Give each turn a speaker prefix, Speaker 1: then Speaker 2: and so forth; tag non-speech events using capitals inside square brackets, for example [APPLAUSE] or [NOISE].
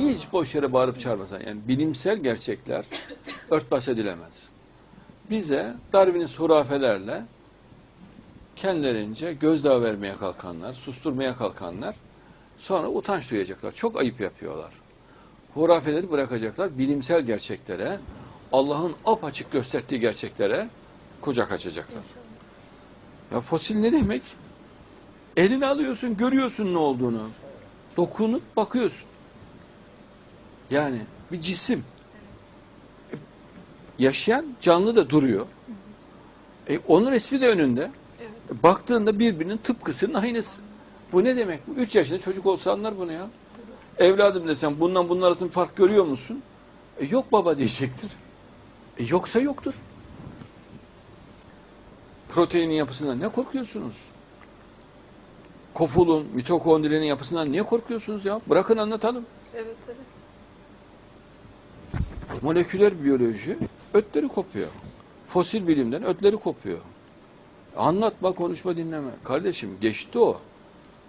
Speaker 1: Hiç boş yere bağırıp çağırmasan. Yani bilimsel gerçekler [COUGHS] örtbas edilemez. Bize Darwin'in hurafelerle kendilerince gözdağı vermeye kalkanlar, susturmaya kalkanlar sonra utanç duyacaklar. Çok ayıp yapıyorlar. Hurafeleri bırakacaklar, bilimsel gerçeklere, Allah'ın apaçık gösterdiği gerçeklere kucak açacaklar. Ya fosil ne demek? Elini alıyorsun, görüyorsun ne olduğunu. Dokunup bakıyorsun. Yani bir cisim. Yaşayan canlı da duruyor. E, onun resmi de önünde.
Speaker 2: Evet.
Speaker 1: Baktığında birbirinin tıpkısının aynısı. Bu ne demek? Bu üç yaşında çocuk olsa anlar bunu ya. Evladım desem bundan bunun arasında fark görüyor musun? E, yok baba diyecektir. E, yoksa yoktur. Proteinin yapısından ne korkuyorsunuz? Kofulun, mitokondrinin yapısından niye korkuyorsunuz ya? Bırakın anlatalım.
Speaker 2: Evet, evet.
Speaker 1: Moleküler biyoloji ötleri kopuyor. Fosil bilimden ötleri kopuyor. Anlatma, konuşma, dinleme. Kardeşim geçti o.